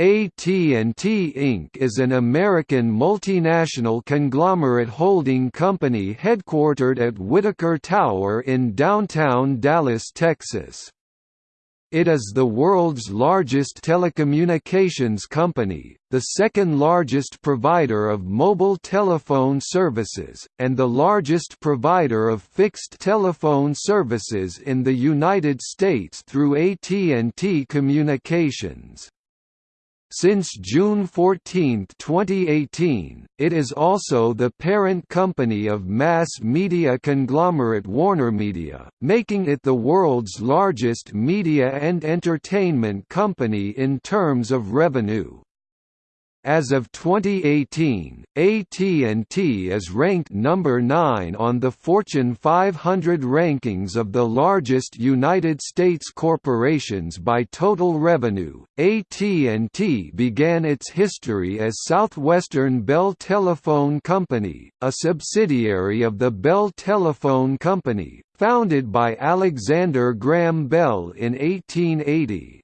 AT&T Inc. is an American multinational conglomerate holding company headquartered at Whitacre Tower in downtown Dallas, Texas. It is the world's largest telecommunications company, the second largest provider of mobile telephone services, and the largest provider of fixed telephone services in the United States through AT&T Communications. Since June 14, 2018, it is also the parent company of mass media conglomerate WarnerMedia, making it the world's largest media and entertainment company in terms of revenue. As of 2018, AT&T is ranked number 9 on the Fortune 500 rankings of the largest United States corporations by total revenue. AT&T began its history as Southwestern Bell Telephone Company, a subsidiary of the Bell Telephone Company, founded by Alexander Graham Bell in 1880.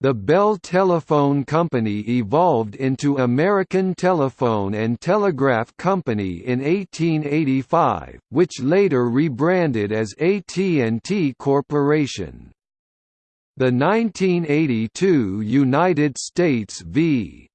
The Bell Telephone Company evolved into American Telephone and Telegraph Company in 1885, which later rebranded as AT&T Corporation. The 1982 United States v.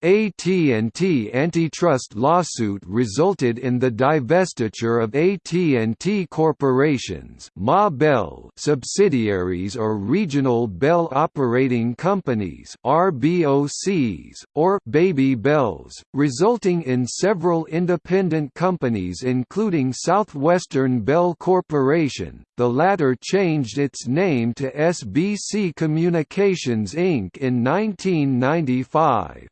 AT&T antitrust lawsuit resulted in the divestiture of AT&T corporations Ma Bell subsidiaries or regional Bell operating companies RBOCs, or Baby Bells, resulting in several independent companies including Southwestern Bell Corporation, the latter changed its name to SBC Communications Inc. in 1995.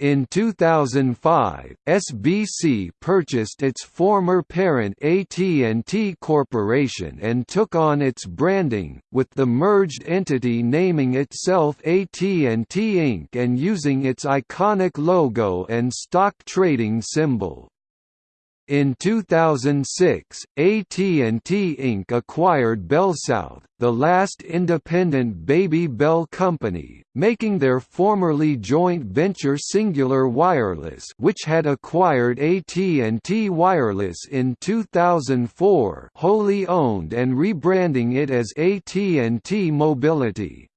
In 2005, SBC purchased its former parent AT&T Corporation and took on its branding, with the merged entity naming itself AT&T Inc. and using its iconic logo and stock trading symbol. In 2006, AT&T Inc. acquired BellSouth, the last independent Baby Bell company, making their formerly joint venture Cingular Wireless which had acquired AT&T Wireless in 2004 wholly owned and rebranding it as AT&T Mobility.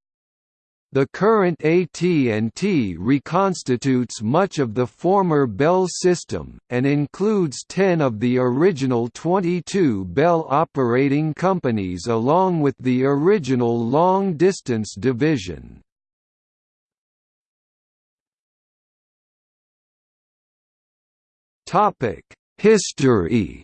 The current AT&T reconstitutes much of the former Bell system, and includes 10 of the original 22 Bell operating companies along with the original long-distance division. History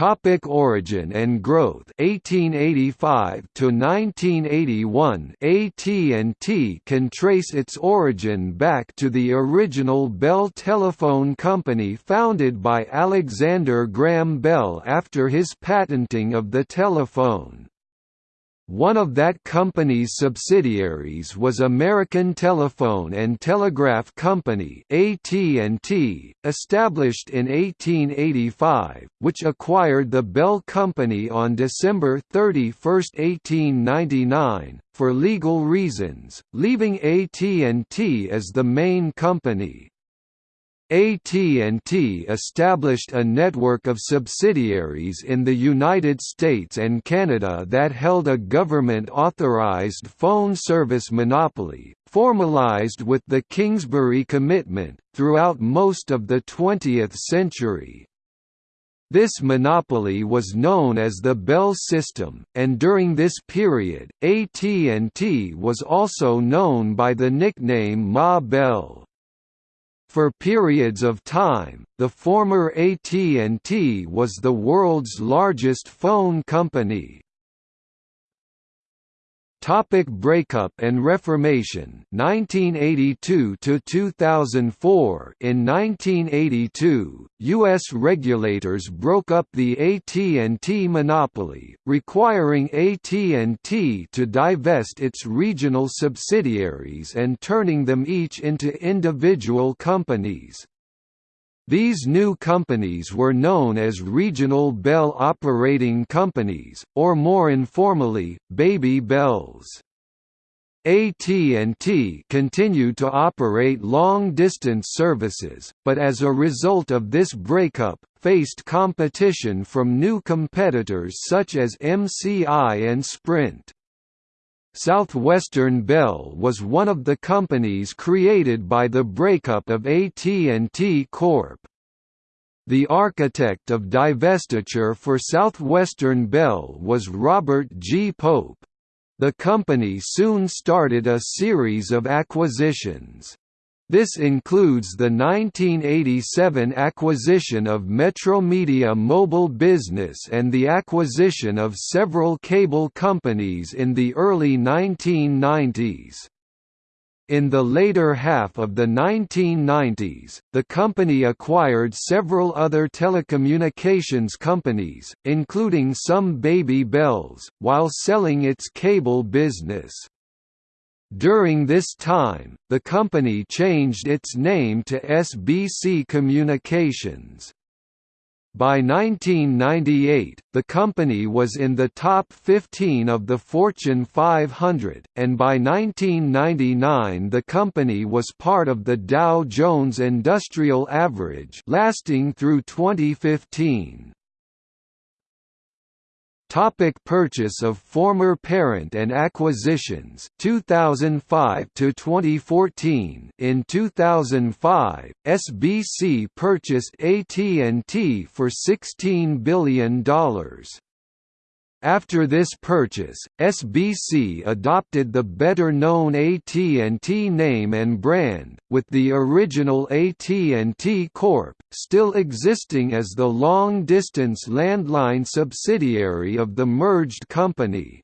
Topic origin and growth 1885 to 1981 AT&T can trace its origin back to the original Bell Telephone Company founded by Alexander Graham Bell after his patenting of the telephone. One of that company's subsidiaries was American Telephone and Telegraph Company (AT&T), established in 1885, which acquired the Bell Company on December 31, 1899, for legal reasons, leaving AT&T as the main company. AT&T established a network of subsidiaries in the United States and Canada that held a government-authorized phone service monopoly, formalized with the Kingsbury Commitment, throughout most of the 20th century. This monopoly was known as the Bell system, and during this period, AT&T was also known by the nickname Ma Bell. For periods of time, the former AT&T was the world's largest phone company. Topic breakup and Reformation 1982 to 2004 In 1982 US regulators broke up the AT&T monopoly requiring AT&T to divest its regional subsidiaries and turning them each into individual companies These new companies were known as Regional Bell Operating Companies, or more informally, Baby Bells. AT&T continued to operate long-distance services, but as a result of this breakup, faced competition from new competitors such as MCI and Sprint. Southwestern Bell was one of the companies created by the breakup of AT&T Corp. The architect of divestiture for Southwestern Bell was Robert G. Pope. The company soon started a series of acquisitions. This includes the 1987 acquisition of Metromedia Mobile Business and the acquisition of several cable companies in the early 1990s. In the later half of the 1990s, the company acquired several other telecommunications companies, including some Baby Bells, while selling its cable business. During this time, the company changed its name to SBC Communications. By 1998, the company was in the top 15 of the Fortune 500, and by 1999 the company was part of the Dow Jones Industrial Average lasting through 2015. Topic purchase of former parent and acquisitions 2005 to 2014 In 2005 SBC purchased AT&T for $16 billion after this purchase, SBC adopted the better-known AT&T name and brand, with the original AT&T Corp. still existing as the long-distance landline subsidiary of the merged company.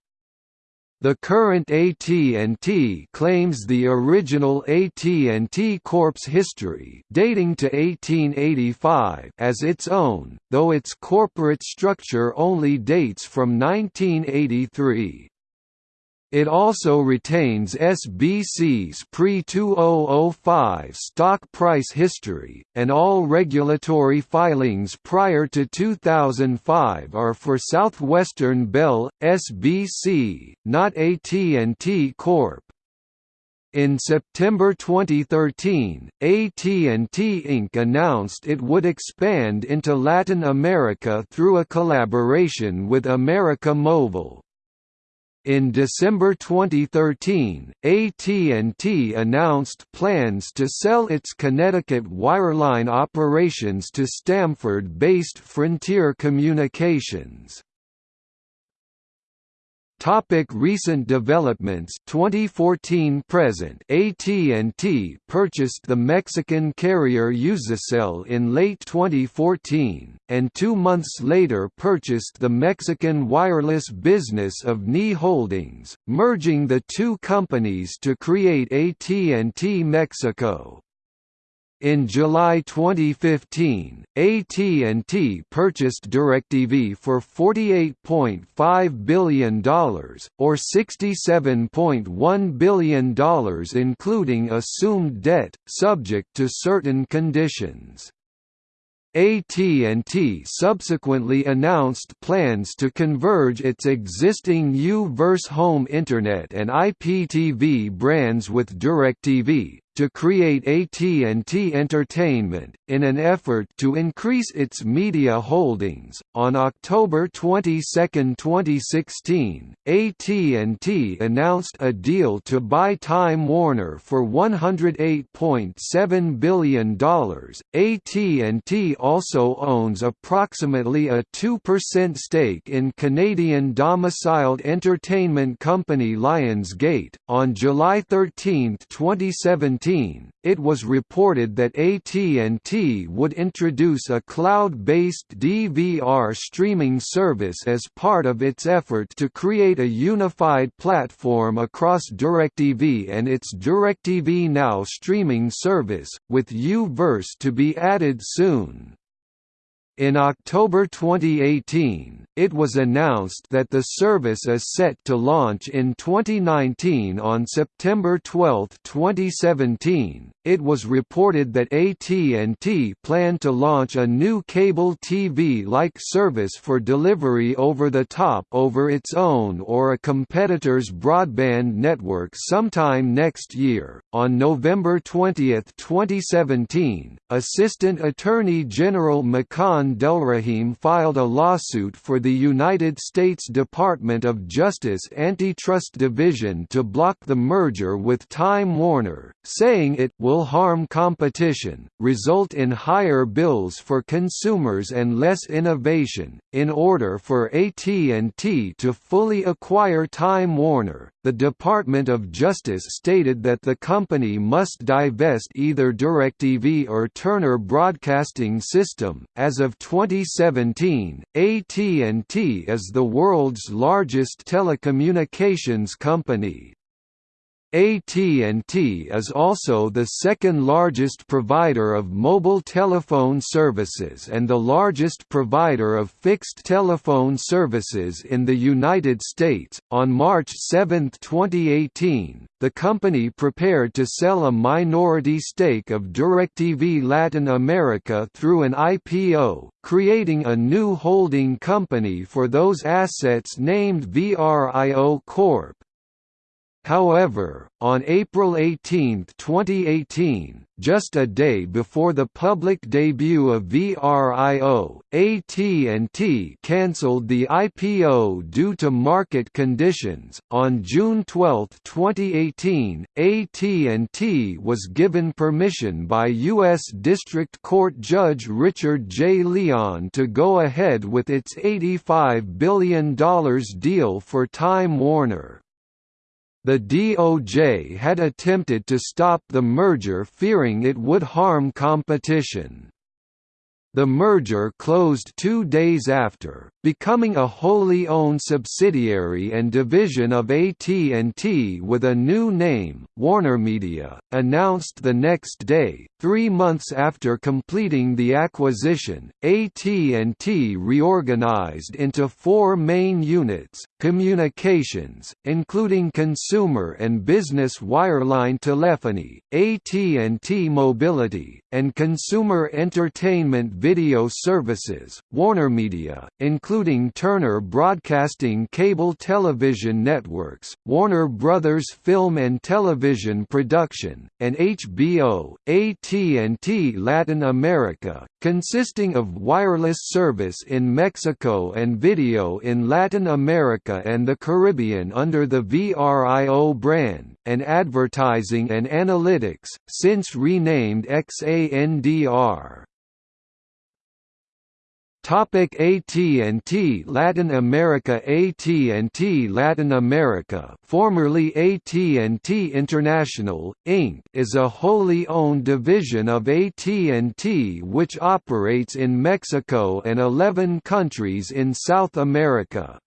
The current AT&T claims the original AT&T Corp's history dating to 1885 as its own, though its corporate structure only dates from 1983. It also retains SBC's pre-2005 stock price history, and all regulatory filings prior to 2005 are for Southwestern Bell, SBC, not AT&T Corp. In September 2013, AT&T Inc. announced it would expand into Latin America through a collaboration with América Móvil. In December 2013, AT&T announced plans to sell its Connecticut wireline operations to Stamford-based Frontier Communications. Topic recent developments. 2014 present AT&T purchased the Mexican carrier Iusacell in late 2014 and 2 months later purchased the Mexican wireless business of NII Holdings merging the two companies to create AT&T Mexico in July 2015, AT&T purchased DirecTV for $48.5 billion, or $67.1 billion including assumed debt, subject to certain conditions. AT&T subsequently announced plans to converge its existing U-verse home internet and IPTV brands with DirecTV, to create AT&T Entertainment, in an effort to increase its media holdings. On October 22, 2016, AT&T announced a deal to buy Time Warner for $108.7 billion. AT&T also owns approximately a 2% stake in Canadian domiciled entertainment company Lionsgate. On July 13, 2017, it was reported that AT&T would introduce a cloud-based DVR streaming service as part of its effort to create a unified platform across DirecTV and its DirecTV Now streaming service, with U-verse to be added soon. In October 2018, it was announced that the service is set to launch in 2019 on September 12, 2017. it was reported that AT&T planned to launch a new cable TV-like service for delivery over the top over its own or a competitor's broadband network sometime next year. On November 20, 2017, Assistant Attorney General Makan Delrahim filed a lawsuit for the United States Department of Justice Antitrust Division to block the merger with Time Warner, saying it will harm competition, result in higher bills for consumers and less innovation. In order for AT&T to fully acquire Time Warner, the Department of Justice stated that the company must divest either DirecTV or Turner Broadcasting System. As of 2017, AT&T is the world's largest telecommunications company. AT&T is also the second largest provider of mobile telephone services and the largest provider of fixed telephone services in the United States. On March 7, 2018, the company prepared to sell a minority stake of DirecTV Latin America through an IPO, creating a new holding company for those assets named VRIO Corp. However, on April 18, 2018, just a day before the public debut of VRIO, AT&T cancelled the IPO due to market conditions. On June 12, 2018, AT&T was given permission by U.S. District Court Judge Richard J. Leon to go ahead with its $85 billion deal for Time Warner. The DOJ had attempted to stop the merger fearing it would harm competition. The merger closed two days after, becoming a wholly owned subsidiary and division of AT&T with a new name, WarnerMedia, announced the next day. Three months after completing the acquisition, AT&T reorganized into four main units, communications, including consumer and business wireline telephony, AT&T Mobility, and consumer entertainment video services, WarnerMedia, including Turner Broadcasting cable television networks, Warner Brothers Film and Television Production, and HBO, AT&T Latin America, consisting of wireless service in Mexico and video in Latin America and the Caribbean under the VRIO brand, and advertising and analytics, since renamed XANDR. Topic AT&T Latin America AT&T Latin America formerly AT&T International, Inc. is a wholly owned division of AT&T which operates in Mexico and 11 countries in South America.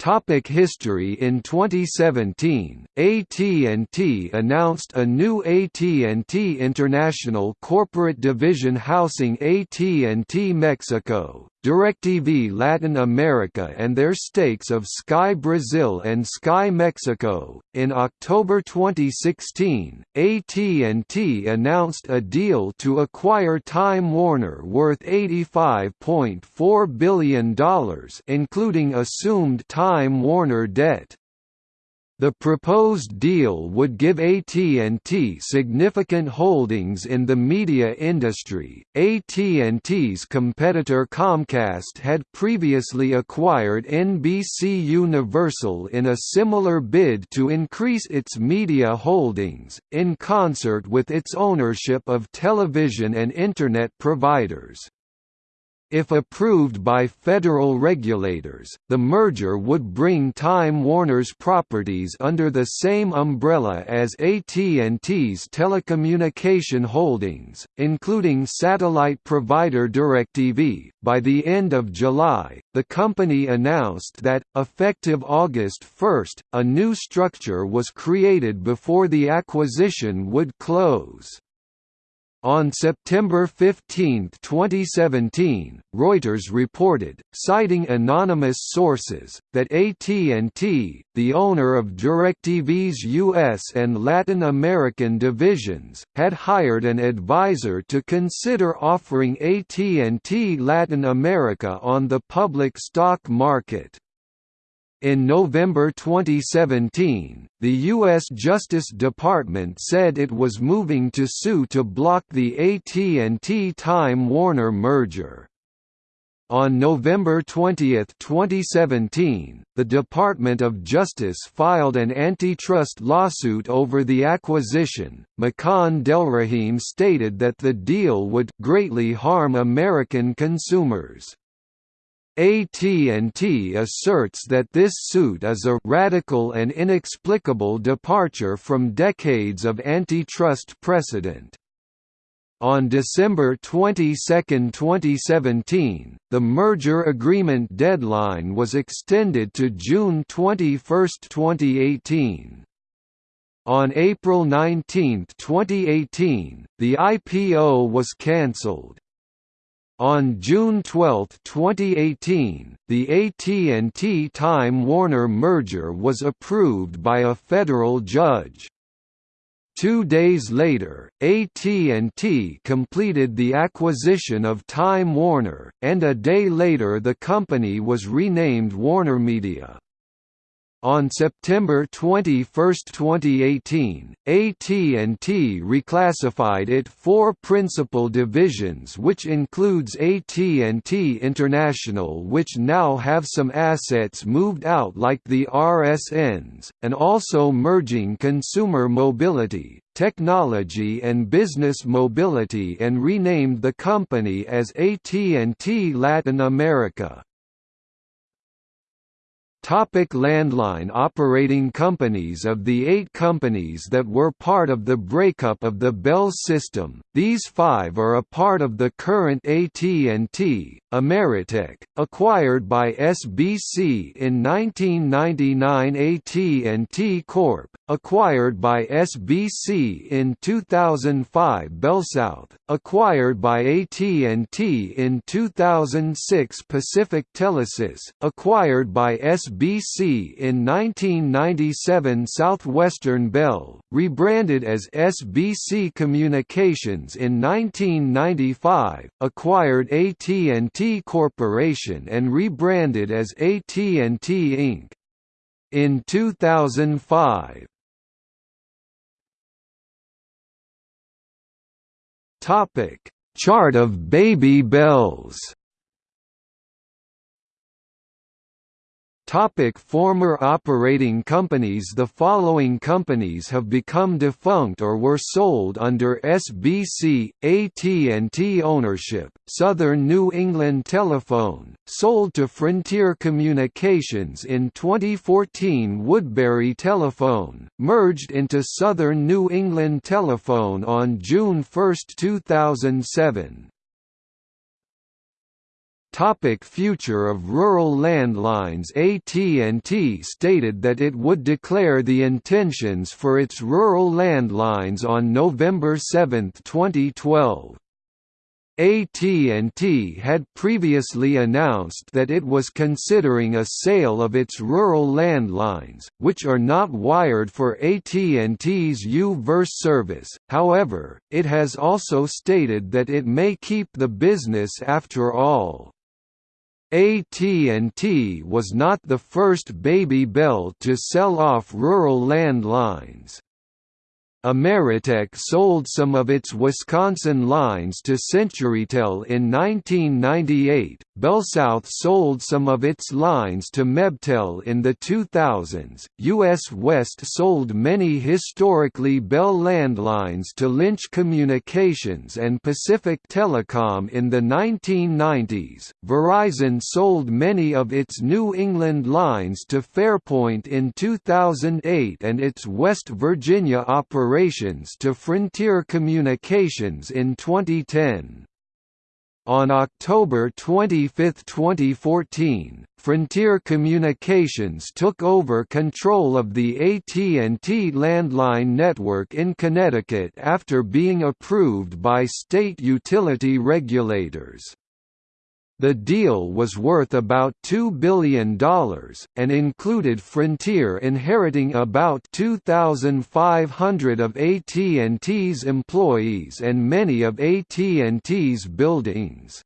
Topic history. In 2017, AT&T announced a new AT&T International corporate division housing AT&T Mexico, DirecTV Latin America and their stakes of Sky Brazil and Sky Mexico. In October 2016, AT&T announced a deal to acquire Time Warner worth $85.4 billion including assumed Time Warner debt. The proposed deal would give AT&T significant holdings in the media industry. AT&T's competitor Comcast had previously acquired NBC Universal in a similar bid to increase its media holdings, in concert with its ownership of television and Internet providers. If approved by federal regulators, the merger would bring Time Warner's properties under the same umbrella as AT&T's telecommunication holdings, including satellite provider DirecTV. By the end of July, the company announced that, effective August 1, a new structure was created before the acquisition would close. On September 15, 2017, Reuters reported, citing anonymous sources, that AT&T, the owner of DirecTV's US and Latin American divisions, had hired an advisor to consider offering AT&T Latin America on the public stock market. In November 2017, the U.S. Justice Department said it was moving to sue to block the AT&T Time Warner merger. On November 20, 2017, the Department of Justice filed an antitrust lawsuit over the acquisition. Makan Delrahim stated that the deal would greatly harm American consumers. AT&T asserts that this suit is a «radical and inexplicable departure from decades of antitrust precedent». On December 22, 2017, the merger agreement deadline was extended to June 21, 2018. On April 19, 2018, the IPO was cancelled. On June 12, 2018, the AT&T Time Warner merger was approved by a federal judge. Two days later, AT&T completed the acquisition of Time Warner, and a day later the company was renamed WarnerMedia. On September 21, 2018, AT&T reclassified it four principal divisions which includes AT&T International which now have some assets moved out like the RSNs, and also merging consumer mobility, technology and business mobility and renamed the company as AT&T Latin America. Topic landline operating companies Of the eight companies that were part of the breakup of the Bell system, these five are a part of the current AT&T, Ameritech, acquired by SBC in 1999 AT&T Corp, acquired by SBC in 2005 BellSouth, acquired by AT&T in 2006 Pacific Telesis, acquired by SBC in 1997 Southwestern Bell, rebranded as SBC Communications in 1995, acquired AT&T Corporation and rebranded as AT&T Inc. In 2005, Topic: Chart of baby bells. Topic former operating companies The following companies have become defunct or were sold under SBC, AT&T ownership, Southern New England Telephone, sold to Frontier Communications in 2014 Woodbury Telephone, merged into Southern New England Telephone on June 1, 2007. Topic future of rural landlines AT&T stated that it would declare the intentions for its rural landlines on November 7, 2012. AT&T had previously announced that it was considering a sale of its rural landlines, which are not wired for AT&T's U-verse service, however, it has also stated that it may keep the business after all. AT&T was not the first Baby Bell to sell off rural landlines. Ameritech sold some of its Wisconsin lines to CenturyTel in 1998. BellSouth sold some of its lines to Mebtel in the 2000s. US West sold many historically Bell landlines to Lynch Communications and Pacific Telecom in the 1990s. Verizon sold many of its New England lines to Fairpoint in 2008 and its West Virginia operations to Frontier Communications in 2010. On October 25, 2014, Frontier Communications took over control of the AT&T landline network in Connecticut after being approved by state utility regulators. The deal was worth about $2 billion, and included Frontier inheriting about 2,500 of AT&T's employees and many of AT&T's buildings.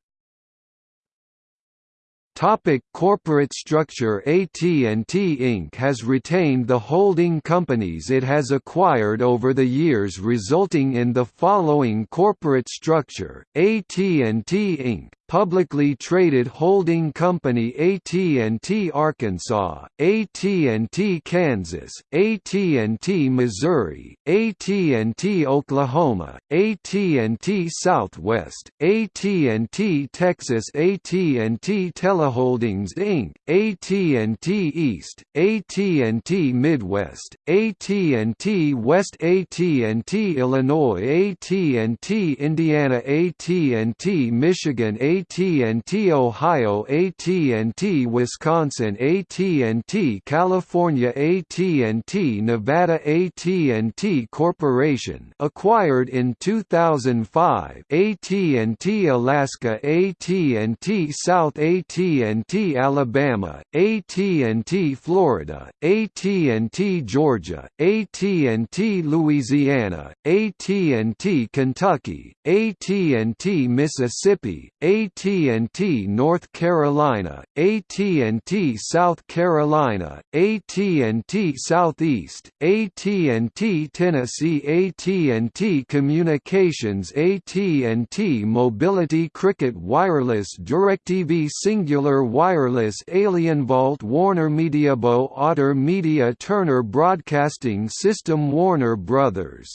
Topic corporate structure AT&T Inc. has retained the holding companies it has acquired over the years resulting in the following corporate structure, AT&T Inc publicly traded holding company AT&T Arkansas, AT&T Kansas, AT&T Missouri, AT&T Oklahoma, AT&T Southwest, AT&T Texas AT&T Teleholdings Inc., AT&T East, AT&T Midwest, AT&T West AT&T Illinois AT&T Indiana AT&T Michigan AT&T Ohio AT&T Wisconsin AT&T California AT&T Nevada AT&T Corporation acquired in 2005 AT&T Alaska AT&T South AT&T Alabama AT&T Florida AT&T Georgia AT&T Louisiana AT&T Kentucky AT&T Mississippi AT&T North Carolina, AT&T South Carolina, AT&T Southeast, AT&T Tennessee AT&T Communications AT&T Mobility Cricket Wireless DirecTV Cingular Wireless AlienVault Warner Mediabo Otter Media Turner Broadcasting System Warner Brothers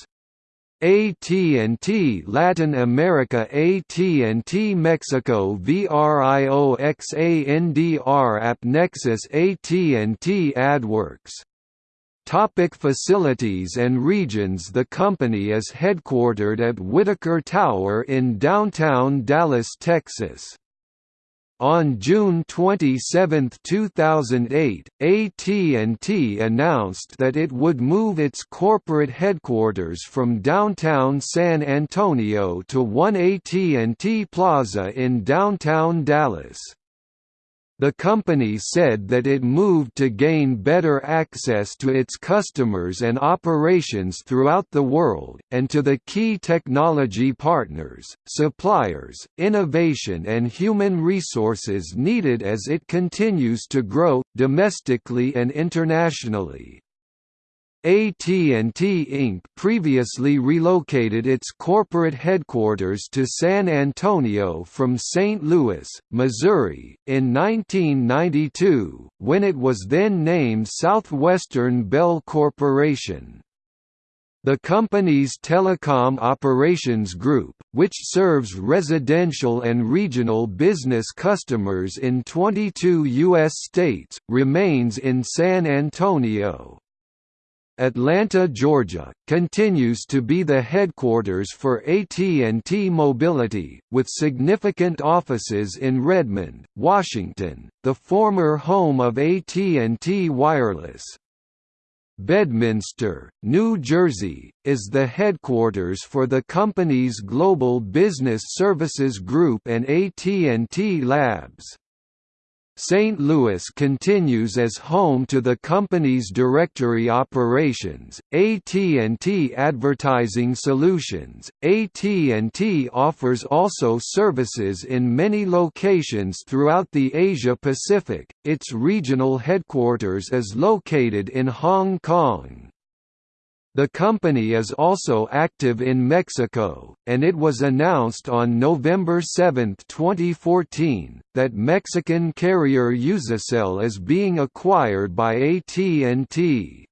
AT&T Latin America AT&T Mexico VRIOXANDR App Nexus AT&T AdWorks Topic facilities and regions The company is headquartered at Whitacre Tower in downtown Dallas, Texas. On June 27, 2008, AT&T announced that it would move its corporate headquarters from downtown San Antonio to One AT&T Plaza in downtown Dallas. The company said that it moved to gain better access to its customers and operations throughout the world, and to the key technology partners, suppliers, innovation and human resources needed as it continues to grow, domestically and internationally. AT&T Inc. previously relocated its corporate headquarters to San Antonio from St. Louis, Missouri, in 1992, when it was then named Southwestern Bell Corporation. The company's telecom operations group, which serves residential and regional business customers in 22 U.S. states, remains in San Antonio. Atlanta, Georgia, continues to be the headquarters for AT&T Mobility, with significant offices in Redmond, Washington, the former home of AT&T Wireless. Bedminster, New Jersey, is the headquarters for the company's Global Business Services Group and AT&T Labs. St. Louis continues as home to the company's directory operations, AT&T Advertising Solutions. AT&T offers also services in many locations throughout the Asia Pacific. Its regional headquarters is located in Hong Kong. The company is also active in Mexico, and it was announced on November 7, 2014, that Mexican carrier Iusacell is being acquired by AT&T.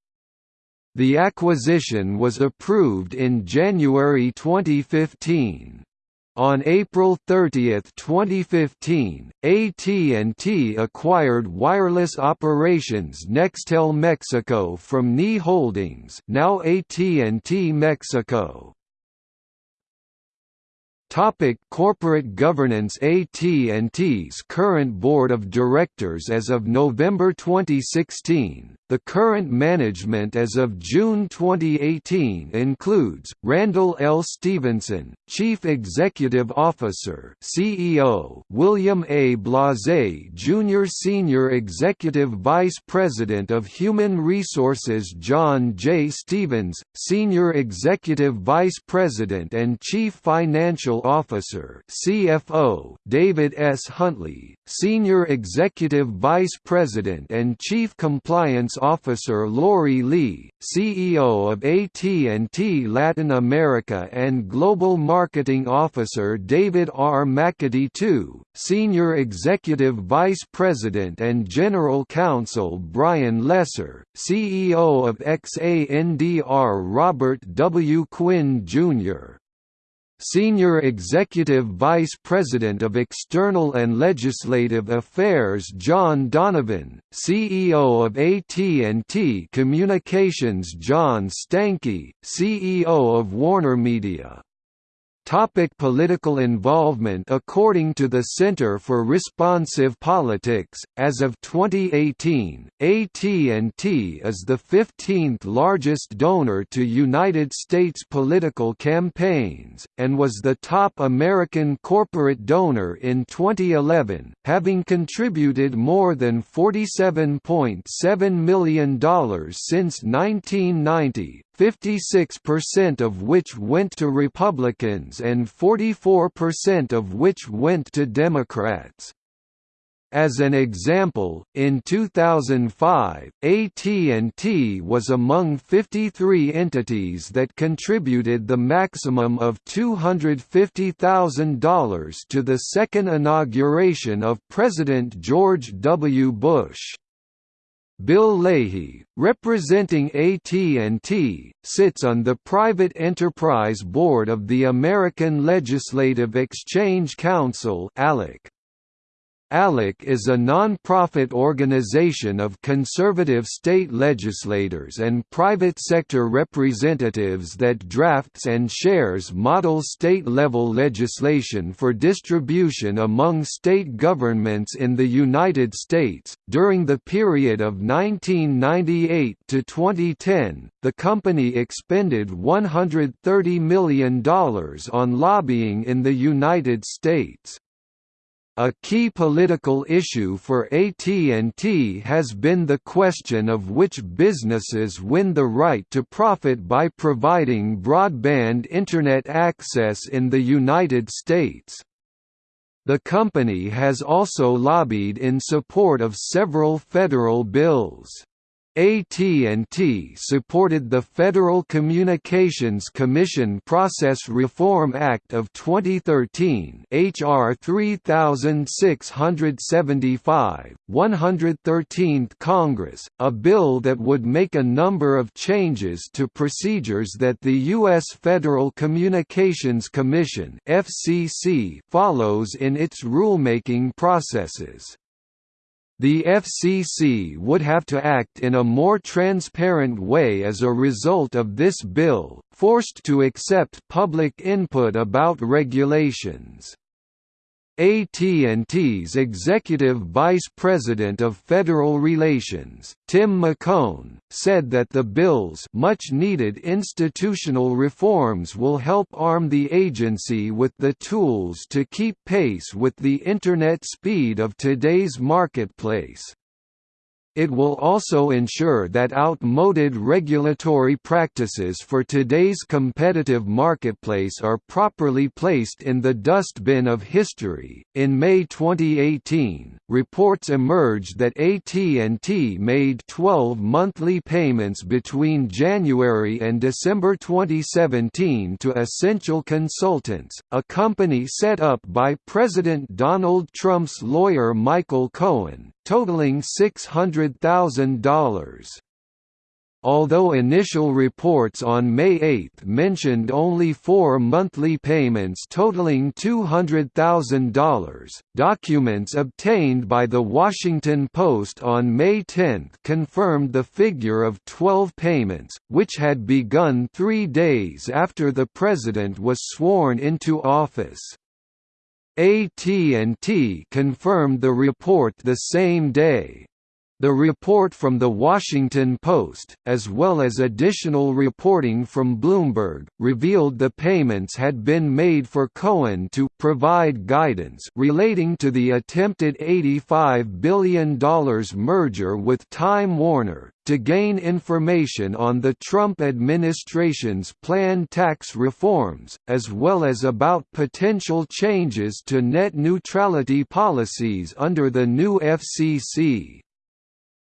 The acquisition was approved in January 2015. On April 30, 2015, AT&T acquired wireless operations Nextel Mexico from NII Holdings, now AT&T Mexico. Topic corporate governance AT&T's current board of directors as of November 2016 the current management as of June 2018 includes, Randall L. Stephenson, Chief Executive Officer CEO, William A. Blase Jr. Senior Executive Vice President of Human Resources John J. Stevens, Senior Executive Vice President and Chief Financial Officer CFO, David S. Huntley, Senior Executive Vice President and Chief Compliance Officer Lori Lee, CEO of AT&T Latin America and Global Marketing Officer David R. McAtee II, Senior Executive Vice President and General Counsel Brian Lesser, CEO of XANDR Robert W. Quinn, Jr. Senior Executive Vice President of External and Legislative Affairs John Donovan, CEO of AT&T Communications John Stankey, CEO of WarnerMedia Topic political involvement According to the Center for Responsive Politics, as of 2018, AT&T is the 15th largest donor to United States political campaigns, and was the top American corporate donor in 2011, having contributed more than $47.7 million since 1990, 56% of which went to Republicans and 44% of which went to Democrats. As an example, in 2005, AT&T was among 53 entities that contributed the maximum of $250,000 to the second inauguration of President George W. Bush. Bill Leahy, representing AT&T, sits on the Private Enterprise Board of the American Legislative Exchange Council ALEC. ALEC is a non-profit organization of conservative state legislators and private sector representatives that drafts and shares model state-level legislation for distribution among state governments in the United States. During the period of 1998 to 2010, the company expended $130 million on lobbying in the United States. A key political issue for AT&T has been the question of which businesses win the right to profit by providing broadband Internet access in the United States. The company has also lobbied in support of several federal bills. AT&T supported the Federal Communications Commission Process Reform Act of 2013 HR 3675, 113th Congress, a bill that would make a number of changes to procedures that the U.S. Federal Communications Commission FCC follows in its rulemaking processes. The FCC would have to act in a more transparent way as a result of this bill, forced to accept public input about regulations. AT&T's Executive Vice President of Federal Relations, Tim McKone, said that the bill's much-needed institutional reforms will help arm the agency with the tools to keep pace with the Internet speed of today's marketplace. It will also ensure that outmoded regulatory practices for today's competitive marketplace are properly placed in the dustbin of history. In May 2018, reports emerged that AT&T made 12 monthly payments between January and December 2017 to Essential Consultants, a company set up by President Donald Trump's lawyer Michael Cohen, totaling $600,000. although initial reports on May 8 mentioned only four monthly payments totaling $200,000. Documents obtained by The Washington Post on May 10 confirmed the figure of 12 payments, which had begun three days after the president was sworn into office. AT&T confirmed the report the same day. The report from The Washington Post, as well as additional reporting from Bloomberg, revealed the payments had been made for Cohen to provide guidance relating to the attempted $85 billion merger with Time Warner, to gain information on the Trump administration's planned tax reforms, as well as about potential changes to net neutrality policies under the new FCC.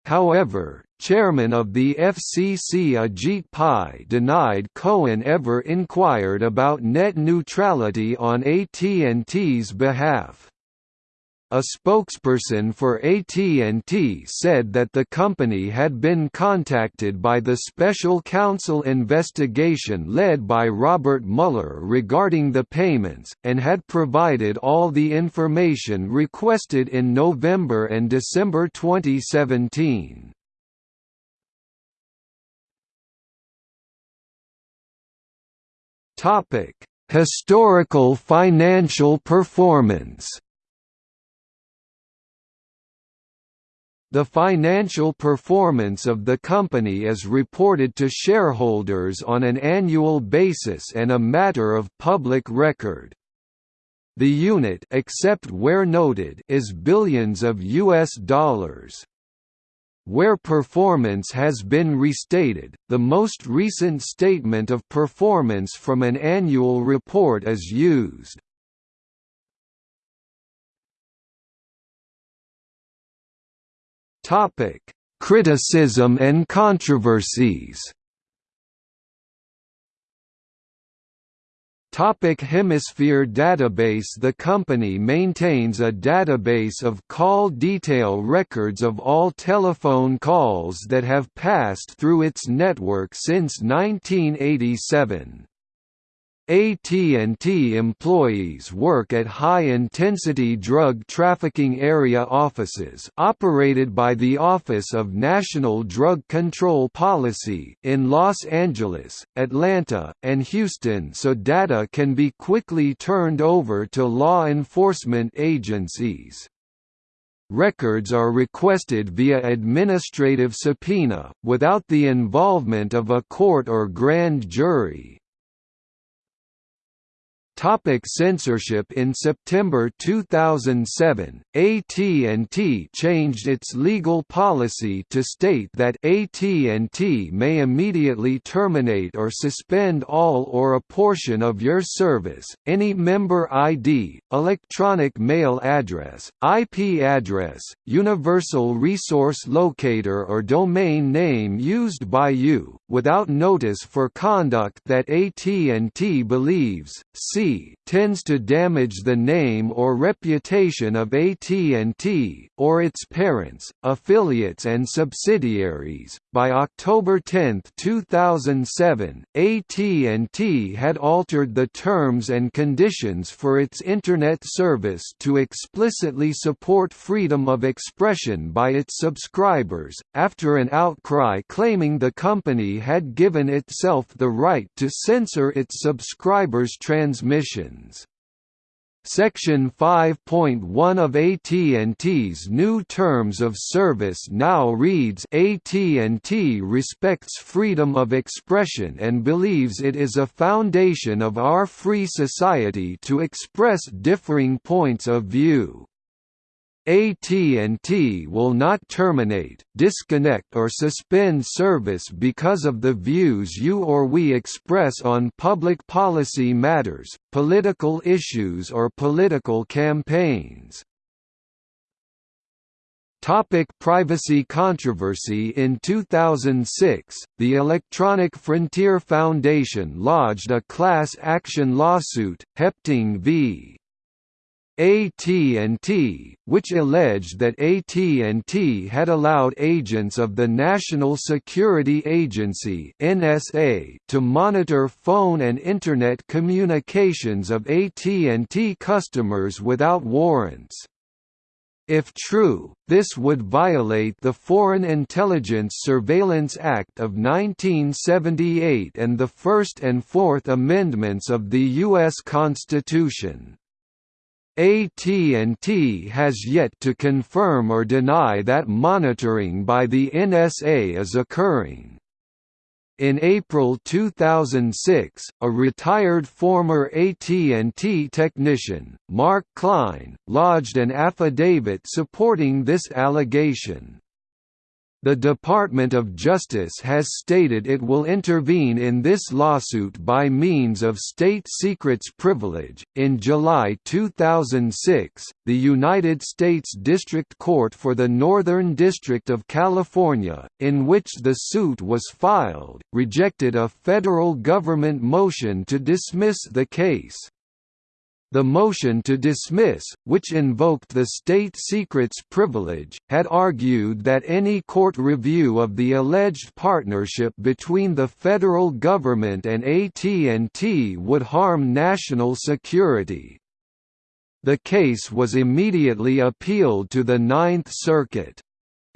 However, chairman of the FCC Ajit Pai denied Cohen ever inquired about net neutrality on AT&T's behalf. A spokesperson for AT&T said that the company had been contacted by the special counsel investigation led by Robert Mueller regarding the payments, and had provided all the information requested in November and December 2017. Historical financial performance The financial performance of the company is reported to shareholders on an annual basis and a matter of public record. The unit except where noted is billions of US dollars. Where performance has been restated, the most recent statement of performance from an annual report is used. Topic: Criticism and controversies. Topic Hemisphere database The company maintains a database of call detail records of all telephone calls that have passed through its network since 1987. AT&T employees work at high-intensity drug trafficking area offices operated by the Office of National Drug Control Policy in Los Angeles, Atlanta, and Houston so data can be quickly turned over to law enforcement agencies. Records are requested via administrative subpoena, without the involvement of a court or grand jury. Topic censorship In September 2007, AT&T changed its legal policy to state that AT&T may immediately terminate or suspend all or a portion of your service, any member ID, electronic mail address, IP address, universal resource locator or domain name used by you, without notice for conduct that AT&T believes, see tends to damage the name or reputation of AT&T, or its parents, affiliates and subsidiaries. By October 10, 2007, AT&T had altered the terms and conditions for its Internet service to explicitly support freedom of expression by its subscribers, after an outcry claiming the company had given itself the right to censor its subscribers' transmissions. Section 5.1 of AT&T's new terms of service now reads AT&T respects freedom of expression and believes it is a foundation of our free society to express differing points of view. AT&T will not terminate, disconnect or suspend service because of the views you or we express on public policy matters, political issues or political campaigns. Topic privacy controversy In 2006, the Electronic Frontier Foundation lodged a class action lawsuit, Hepting v. AT&T, which alleged that AT&T had allowed agents of the National Security Agency (NSA) to monitor phone and internet communications of AT&T customers without warrants. If true, this would violate the Foreign Intelligence Surveillance Act of 1978 and the First and Fourth Amendments of the U.S. Constitution. AT&T has yet to confirm or deny that monitoring by the NSA is occurring. In April 2006, a retired former AT&T technician, Mark Klein, lodged an affidavit supporting this allegation. The Department of Justice has stated it will intervene in this lawsuit by means of state secrets privilege. In July 2006, the United States District Court for the Northern District of California, in which the suit was filed, rejected a federal government motion to dismiss the case. The motion to dismiss, which invoked the state secrets privilege, had argued that any court review of the alleged partnership between the federal government and AT&T would harm national security. The case was immediately appealed to the Ninth Circuit.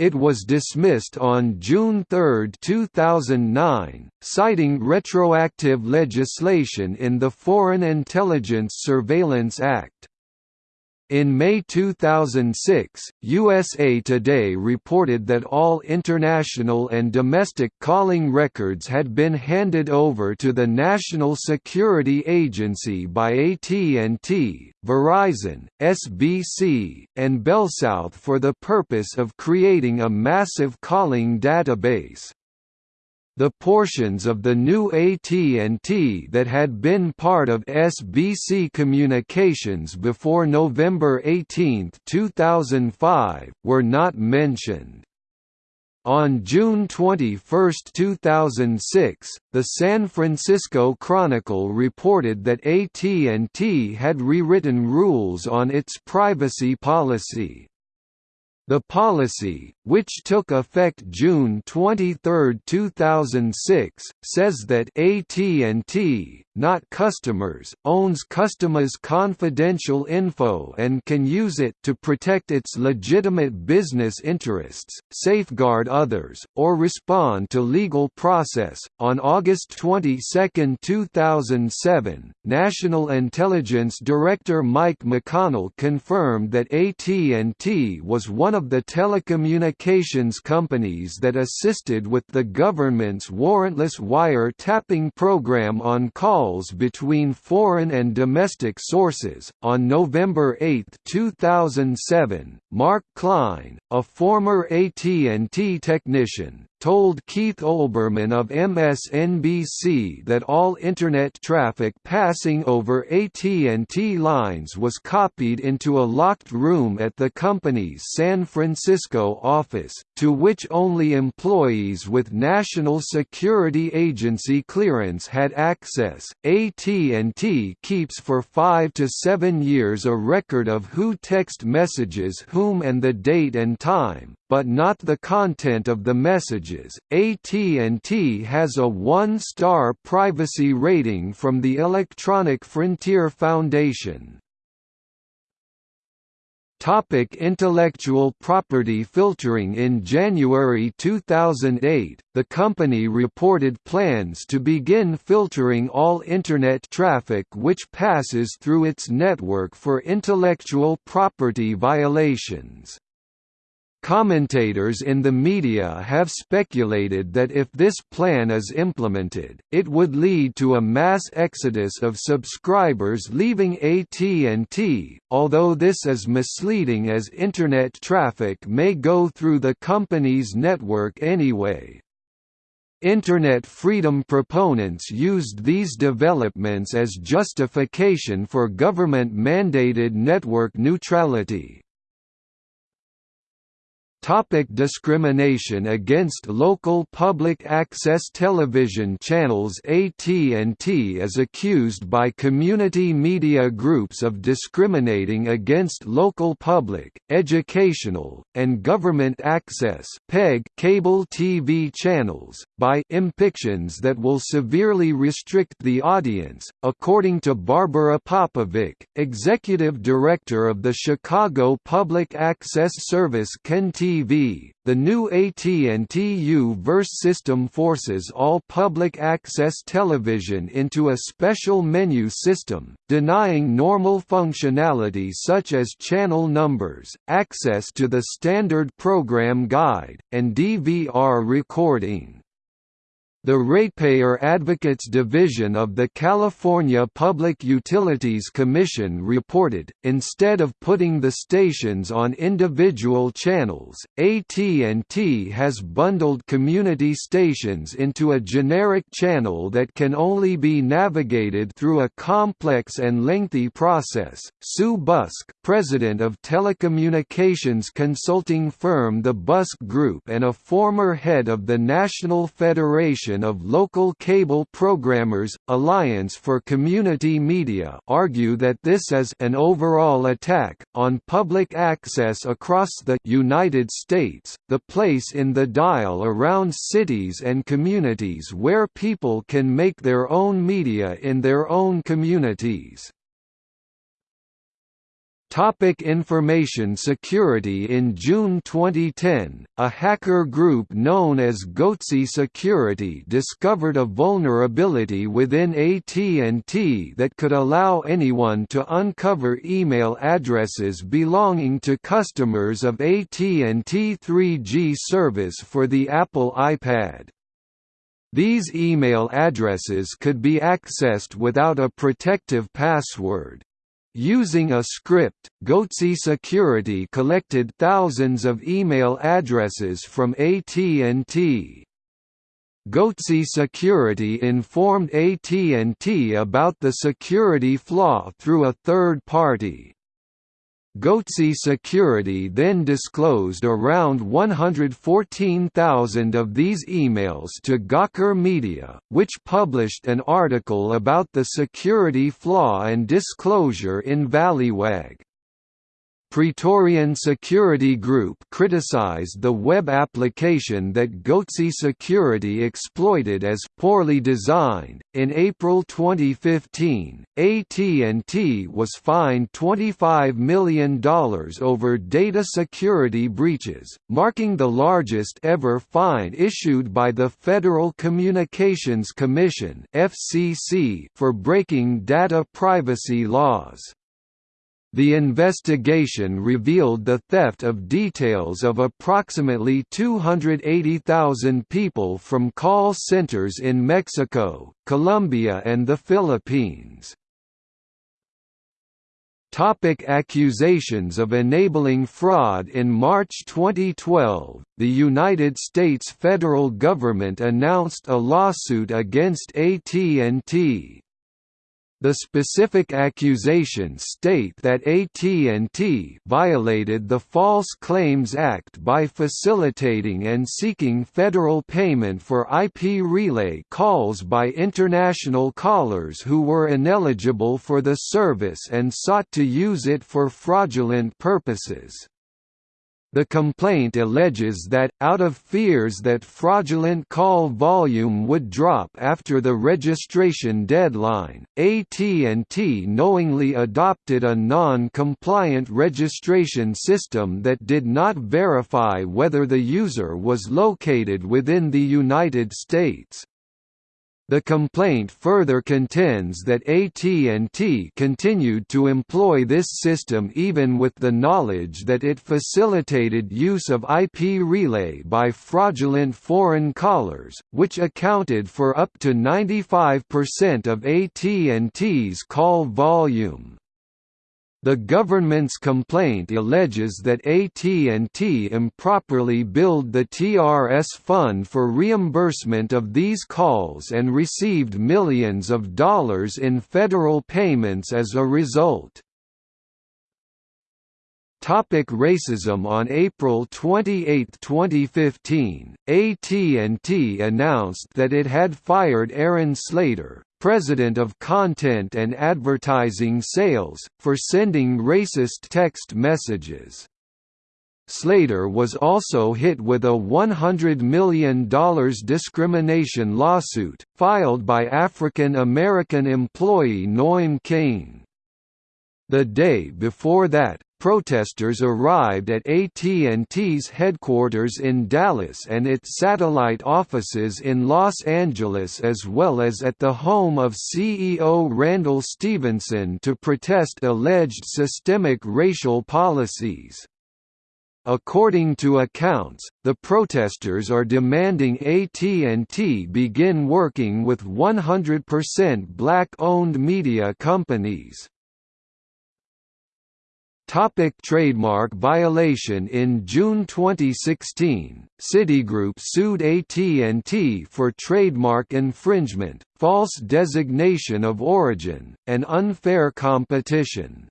It was dismissed on June 3, 2009, citing retroactive legislation in the Foreign Intelligence Surveillance Act. In May 2006, USA Today reported that all international and domestic calling records had been handed over to the National Security Agency by AT&T, Verizon, SBC, and BellSouth for the purpose of creating a massive calling database. The portions of the new AT&T that had been part of SBC Communications before November 18, 2005, were not mentioned. On June 21, 2006, the San Francisco Chronicle reported that AT&T had rewritten rules on its privacy policy. The policy, which took effect June 23, 2006, says that AT&T, not customers, owns customers' confidential info and can use it to protect its legitimate business interests, safeguard others, or respond to legal process. On August 22, 2007, National Intelligence Director Mike McConnell confirmed that AT&T was one of the telecommunications companies that assisted with the government's warrantless wire-tapping program on calls between foreign and domestic sources. On November 8, 2007, Mark Klein, a former AT&T technician, told Keith Olbermann of MSNBC that all Internet traffic passing over AT&T lines was copied into a locked room at the company's San Francisco office, to which only employees with National Security Agency clearance had access. AT&T keeps for five to seven years a record of who text messages whom and the date and time, but not the content of the messages. AT&T has a 1-star privacy rating from the Electronic Frontier Foundation. Topic intellectual property filtering In January 2008, the company reported plans to begin filtering all Internet traffic which passes through its network for intellectual property violations. Commentators in the media have speculated that if this plan is implemented, it would lead to a mass exodus of subscribers leaving AT&T, although this is misleading as Internet traffic may go through the company's network anyway. Internet freedom proponents used these developments as justification for government-mandated network neutrality. Topic discrimination against local public access television channels AT&T is accused by community media groups of discriminating against local public, educational, and government access PEG cable TV channels, by impictions that will severely restrict the audience, according to Barbara Popovic, executive director of the Chicago Public Access Service TV the new AT&T U-verse system forces all public access television into a special menu system, denying normal functionality such as channel numbers, access to the standard program guide, and DVR recording. The Ratepayer Advocates Division of the California Public Utilities Commission reported, instead of putting the stations on individual channels, AT&T has bundled community stations into a generic channel that can only be navigated through a complex and lengthy process. Sue Buske, president of telecommunications consulting firm The Buske Group and a former head of the National Federation of Local Cable Programmers, Alliance for Community Media argue that this is an overall attack, on public access across the United States, the place in the dial around cities and communities where people can make their own media in their own communities. Topic information security In June 2010, a hacker group known as Goatse Security discovered a vulnerability within AT&T that could allow anyone to uncover email addresses belonging to customers of AT&T 3G service for the Apple iPad. These email addresses could be accessed without a protective password. Using a script, Goatse Security collected thousands of email addresses from AT&T. Goatse Security informed AT&T about the security flaw through a third party. Goatse Security then disclosed around 114,000 of these emails to Gawker Media, which published an article about the security flaw and disclosure in Valleywag. Praetorian Security Group criticized the web application that Goatse Security exploited as poorly designed. In April 2015, AT&T was fined $25 million over data security breaches, marking the largest ever fine issued by the Federal Communications Commission (FCC) for breaking data privacy laws. The investigation revealed the theft of details of approximately 280,000 people from call centers in Mexico, Colombia and the Philippines. Topic accusations of enabling fraud In March 2012, the United States federal government announced a lawsuit against AT&T, the specific accusations state that AT&T violated the False Claims Act by facilitating and seeking federal payment for IP relay calls by international callers who were ineligible for the service and sought to use it for fraudulent purposes. The complaint alleges that, out of fears that fraudulent call volume would drop after the registration deadline, AT&T knowingly adopted a non-compliant registration system that did not verify whether the user was located within the United States. The complaint further contends that AT&T continued to employ this system even with the knowledge that it facilitated use of IP relay by fraudulent foreign callers, which accounted for up to 95% of AT&T's call volume. The government's complaint alleges that AT&T improperly billed the TRS fund for reimbursement of these calls and received millions of dollars in federal payments as a result. Topic racism On April 28, 2015, AT&T announced that it had fired Aaron Slater, president of Content and Advertising Sales, for sending racist text messages. Slater was also hit with a $100 million discrimination lawsuit, filed by African American employee Noam Kane. The day before that, protesters arrived at AT&T's headquarters in Dallas and its satellite offices in Los Angeles as well as at the home of CEO Randall Stephenson to protest alleged systemic racial policies. According to accounts, the protesters are demanding AT&T begin working with 100% black-owned media companies. Topic trademark violation In June 2016, Citigroup sued AT&T for trademark infringement, false designation of origin, and unfair competition.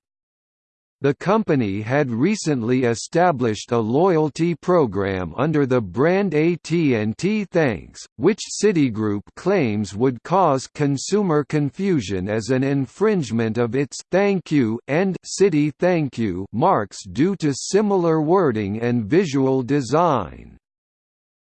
The company had recently established a loyalty program under the brand AT&T Thanks, which Citigroup claims would cause consumer confusion as an infringement of its «Thank You» and Citi Thank You» marks due to similar wording and visual design.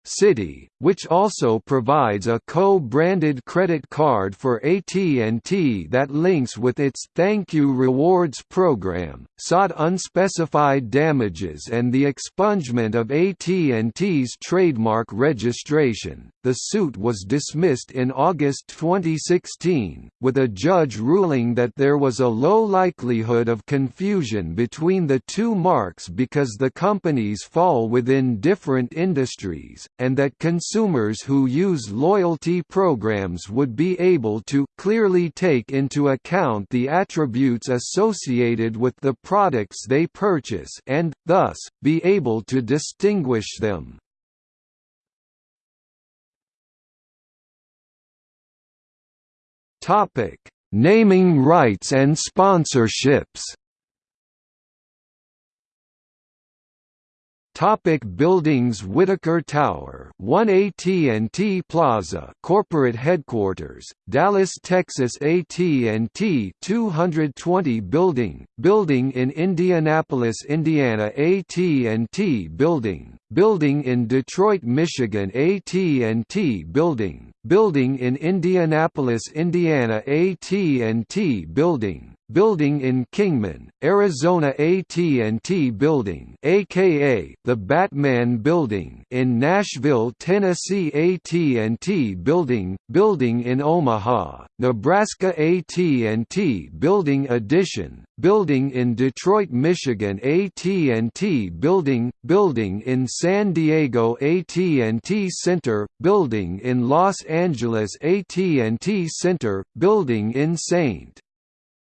Citi, which also provides a co-branded credit card for AT&T that links with its Thank You Rewards program, sought unspecified damages and the expungement of AT&T's trademark registration. The suit was dismissed in August 2016, with a judge ruling that there was a low likelihood of confusion between the two marks because the companies fall within different industries, and that consumers who use loyalty programs would be able to clearly take into account the attributes associated with the products they purchase and, thus, be able to distinguish them. Naming rights and sponsorships. Topic buildings Whitacre Tower 1 AT&T Plaza corporate headquarters, Dallas, Texas AT&T 220 Building, building in Indianapolis, Indiana AT&T Building, building in Detroit, Michigan AT&T Building, building in Indianapolis, Indiana AT&T Building, Building in Kingman, Arizona AT&T Building aka the Batman Building in Nashville, Tennessee AT&T Building, Building in Omaha, Nebraska AT&T Building Addition, Building in Detroit, Michigan AT&T Building, Building in San Diego AT&T Center, Building in Los Angeles AT&T Center, Building in St.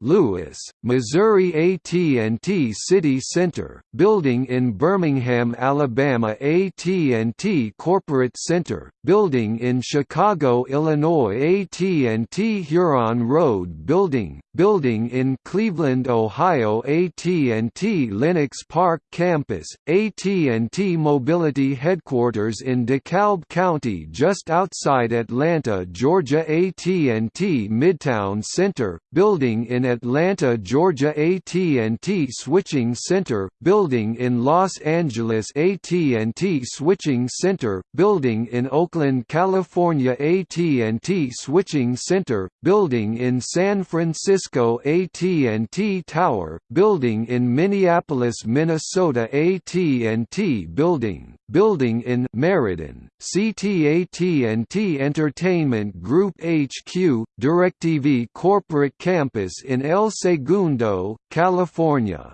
Louis, Missouri AT&T City Center, building in Birmingham, Alabama AT&T Corporate Center, building in Chicago, Illinois AT&T Huron Road Building, building in Cleveland, Ohio AT&T Lenox Park Campus, AT&T Mobility Headquarters in DeKalb County just outside Atlanta, Georgia AT&T Midtown Center, building in Atlanta, Georgia AT&T Switching Center, building in Los Angeles AT&T Switching Center, building in Oakland, California AT&T Switching Center, building in San Francisco AT&T Tower, building in Minneapolis, Minnesota AT&T Building, building in Meriden, CTAT&T Entertainment Group HQ, DirecTV Corporate Campus in El Segundo, California.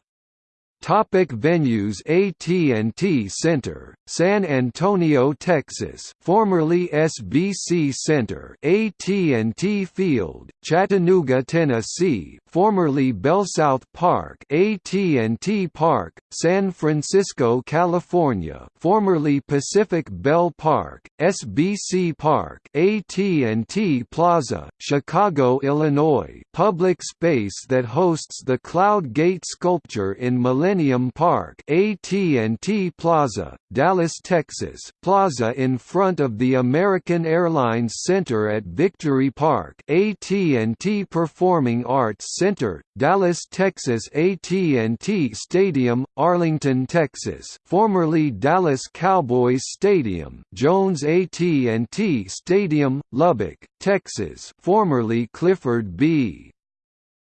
Topic venues AT&T Center, San Antonio, Texas, formerly SBC Center, AT&T Field, Chattanooga, Tennessee, formerly BellSouth Park, AT&T Park, San Francisco, California, formerly Pacific Bell Park, SBC Park, AT&T Plaza, Chicago, Illinois, public space that hosts the Cloud Gate sculpture in Millennium Millennium Park AT&T Plaza, Dallas, Texas Plaza in front of the American Airlines Center at Victory Park AT&T Performing Arts Center, Dallas, Texas AT&T Stadium, Arlington, Texas formerly Dallas Cowboys Stadium Jones AT&T Stadium, Lubbock, Texas formerly Clifford B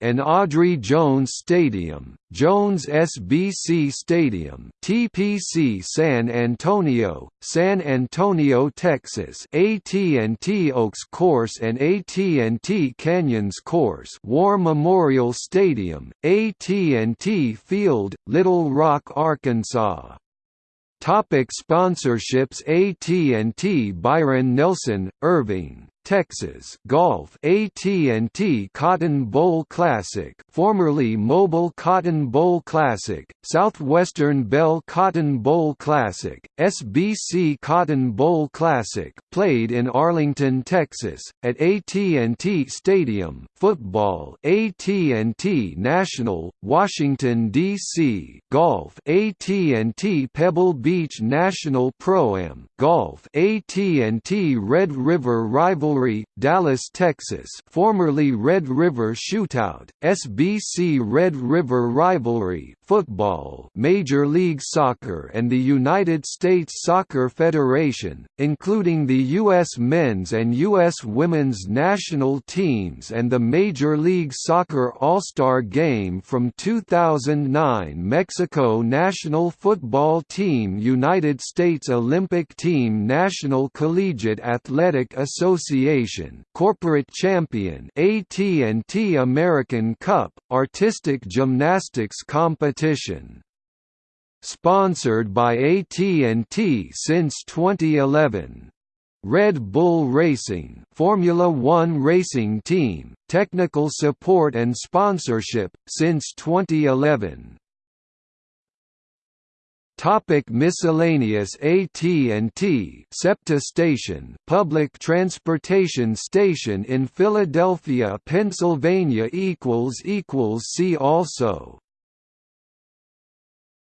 and Audrey Jones Stadium, Jones SBC Stadium, TPC San Antonio, San Antonio, Texas, AT&T Oaks Course and AT&T Canyons Course, War Memorial Stadium, AT&T Field, Little Rock, Arkansas. Topic sponsorships AT&T Byron Nelson, Irving Texas Golf AT&T Cotton Bowl Classic formerly Mobil Cotton Bowl Classic Southwestern Bell Cotton Bowl Classic SBC Cotton Bowl Classic played in Arlington Texas at AT&T Stadium Football AT&T National Washington DC Golf AT&T Pebble Beach National Pro-Am Golf AT&T Red River Rival Dallas, Texas formerly Red River Shootout, SBC Red River Rivalry, football Major League Soccer and the United States Soccer Federation, including the U.S. men's and U.S. women's national teams and the Major League Soccer All-Star Game from 2009 Mexico National Football Team United States Olympic Team National Collegiate Athletic Association Association corporate champion AT&T American Cup, artistic gymnastics competition. Sponsored by AT&T since 2011. Red Bull Racing Formula One racing team, technical support and sponsorship, since 2011. Topic miscellaneous AT&T SEPTA station public transportation station in Philadelphia, Pennsylvania equals equals see also